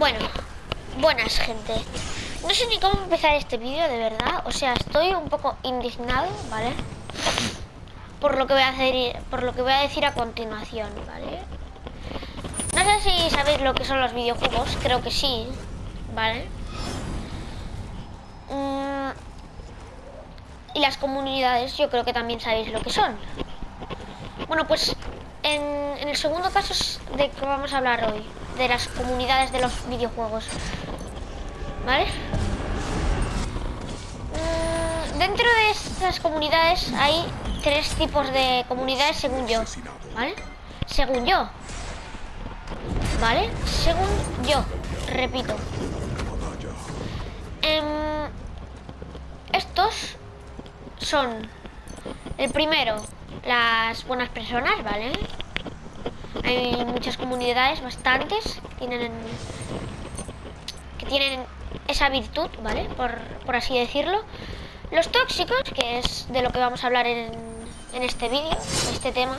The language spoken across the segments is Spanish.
Bueno, buenas gente. No sé ni cómo empezar este vídeo, de verdad. O sea, estoy un poco indignado, ¿vale? Por lo que voy a hacer, por lo que voy a decir a continuación, ¿vale? No sé si sabéis lo que son los videojuegos, creo que sí, ¿vale? Mm, y las comunidades, yo creo que también sabéis lo que son. Bueno, pues en, en el segundo caso es de que vamos a hablar hoy, de las comunidades de los videojuegos. ¿Vale? Mm, dentro de estas comunidades hay tres tipos de comunidades según yo, ¿vale? Según yo. ¿Vale? Según yo, repito. Em, estos son el primero, las buenas personas, ¿vale? Hay muchas comunidades, bastantes, que tienen, esa virtud, ¿vale? Por, por así decirlo. Los tóxicos, que es de lo que vamos a hablar en, en este vídeo, este tema.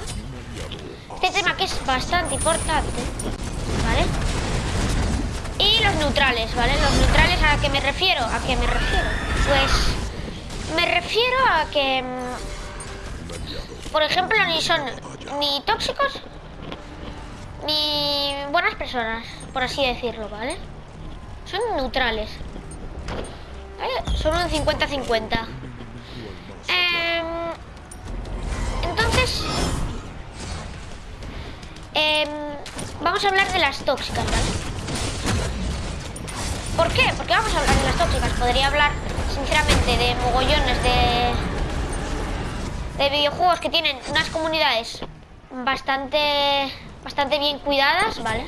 Este tema que es bastante importante, ¿vale? Y los neutrales, ¿vale? Los neutrales, ¿a qué me refiero? ¿A qué me refiero? Pues me refiero a que, mm, por ejemplo, ni son ni tóxicos buenas personas, por así decirlo, ¿vale? Son neutrales. ¿Vale? Son un 50-50. Em, entonces, em, vamos a hablar de las tóxicas, ¿vale? ¿Por qué? Porque vamos a hablar de las tóxicas. Podría hablar, sinceramente, de mogollones de, de videojuegos que tienen unas comunidades bastante bastante bien cuidadas, ¿vale?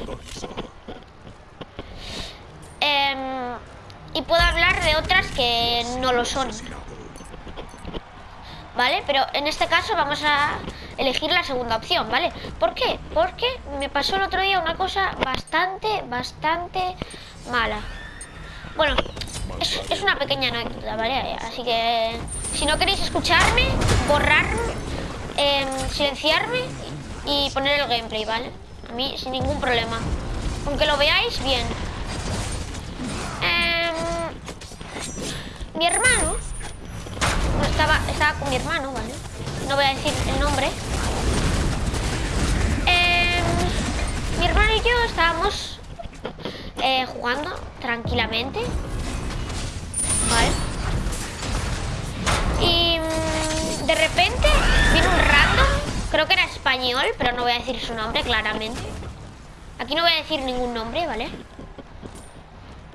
Em, y puedo hablar de otras que no lo son. ¿Vale? Pero en este caso vamos a elegir la segunda opción, ¿vale? ¿Por qué? Porque me pasó el otro día una cosa bastante, bastante mala. Bueno, es, es una pequeña anécdota, ¿vale? Así que si no queréis escucharme, borrarme, em, silenciarme y poner el gameplay, ¿vale? A mí sin ningún problema. Aunque lo veáis bien. Em, mi hermano no estaba, estaba con mi hermano, ¿vale? No voy a decir el nombre. Em, mi hermano y yo estábamos eh, jugando tranquilamente. ¿Vale? Y mm, de repente viene un Creo que era español, pero no voy a decir su nombre claramente. Aquí no voy a decir ningún nombre, ¿vale?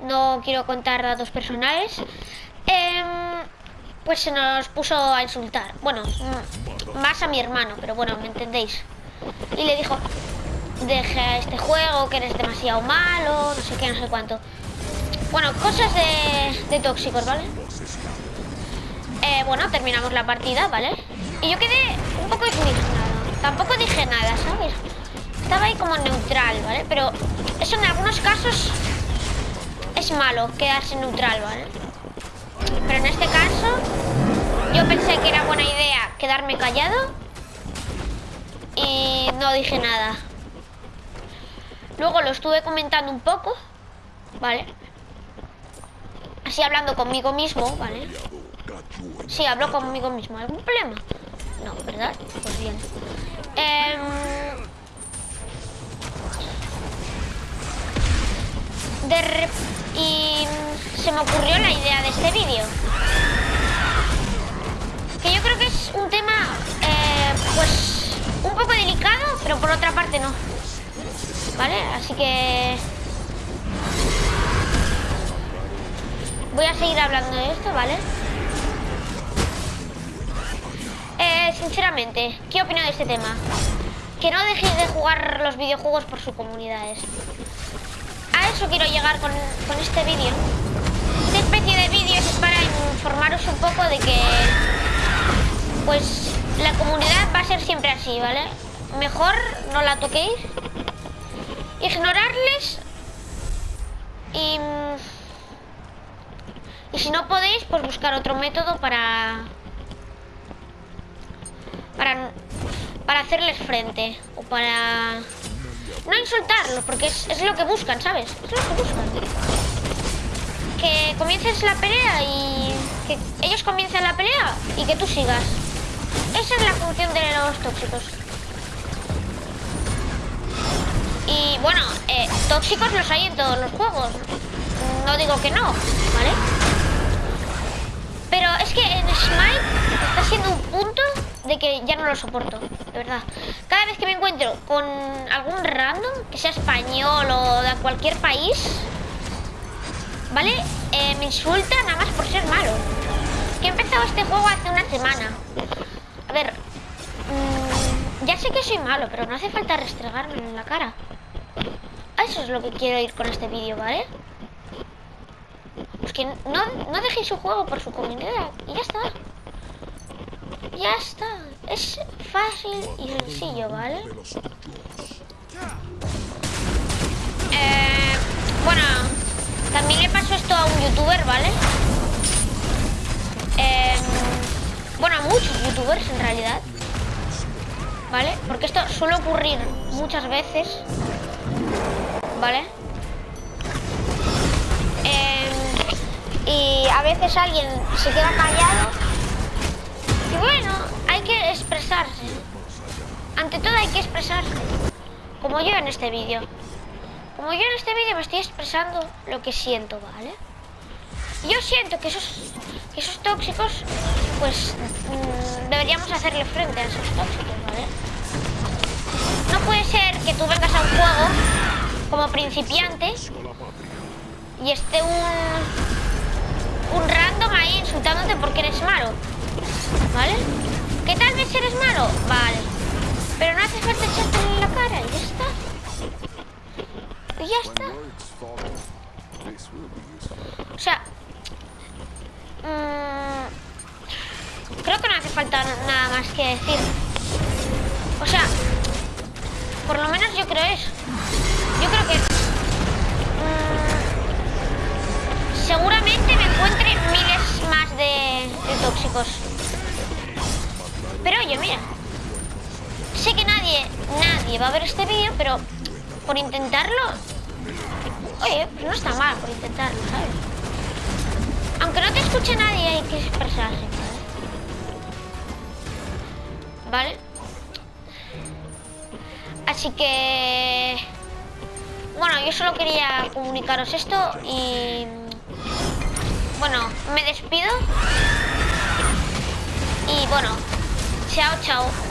No quiero contar datos personales. Em, pues se nos puso a insultar. Bueno, más a mi hermano, pero bueno, ¿me entendéis? Y le dijo, deja este juego, que eres demasiado malo, no sé qué, no sé cuánto. Bueno, cosas de, tóxicos, ¿vale? Eh, bueno, terminamos la partida, ¿vale? Y yo quedé un poco indignada. Tampoco dije nada, ¿sabes? Estaba ahí como neutral, ¿vale? Pero eso en algunos casos es malo, quedarse neutral, ¿vale? Pero en este caso yo pensé que era buena idea quedarme callado y no dije nada. Luego lo estuve comentando un poco, ¿vale? Así hablando conmigo mismo, ¿vale? Sí, hablo conmigo mismo. ¿Algún problema? No, ¿verdad? Pues bien. Eh, de y se me ocurrió la idea de este vídeo. Que yo creo que es un tema, eh, pues, un poco delicado, pero por otra parte no. ¿Vale? Así que... Voy a seguir hablando de esto, ¿vale? Eh, sinceramente, ¿qué opino de este tema? Que no dejéis de jugar los videojuegos por sus comunidades. A eso quiero llegar con, con este vídeo. Esta especie de vídeos es para informaros un poco de que... Pues la comunidad va a ser siempre así, ¿vale? Mejor no la toquéis. Ignorarles. Y... Y si no podéis, pues buscar otro método para para, para hacerles frente o para no insultarlo, porque es, es lo que buscan, ¿sabes? Es lo que buscan. Que comiences la pelea y que ellos comiencen la pelea y que tú sigas. Esa es la función de los tóxicos. Y bueno, eh, tóxicos los hay en todos los juegos. No digo que no, ¿vale? Pero es que en Smite está siendo un punto de que ya no lo soporto, de verdad. Cada vez que me encuentro con algún random, que sea español o de cualquier país, ¿vale? Eh, me insulta nada más por ser malo. Que he empezado este juego hace una semana. A ver, mmm, ya sé que soy malo, pero no hace falta restregarme en la cara. Eso es lo que quiero ir con este vídeo, ¿vale? Pues que no, no dejéis su juego por su comunidad y ya está. Ya está. Es fácil y sencillo, ¿vale? Eh, bueno, también le pasó esto a un youtuber, ¿vale? Eh, bueno, a muchos youtubers en realidad. ¿Vale? Porque esto suele ocurrir muchas veces. ¿Vale? Eh, y a veces alguien se queda callado. Bueno, hay que expresarse. Ante todo hay que expresarse. Como yo en este vídeo. Como yo en este vídeo me estoy expresando lo que siento, ¿vale? Yo siento que esos, esos tóxicos, pues mmm, deberíamos hacerle frente a esos tóxicos, ¿vale? No puede ser que tú vengas a un juego como principiante y esté un, un random ahí insultándote porque eres malo, ¿vale? ¿Que tal vez eres malo? Vale. Pero no hace falta echarte en la cara y ya está. Y ya está. O sea, mmm, creo que no hace falta nada más que decir. O sea, por lo menos yo creo eso. Yo creo que mmm, seguramente me encuentre miles más de tóxicos. Pero oye, mira. Sé que nadie, nadie va a ver este vídeo, pero por intentarlo... Oye, pues no está mal por intentarlo, ¿sabes? Aunque no te escuche nadie, hay que expresarse, ¿vale? ¿Vale? Así que... Bueno, yo solo quería comunicaros esto y... Bueno, me despido. Y bueno, 悄悄。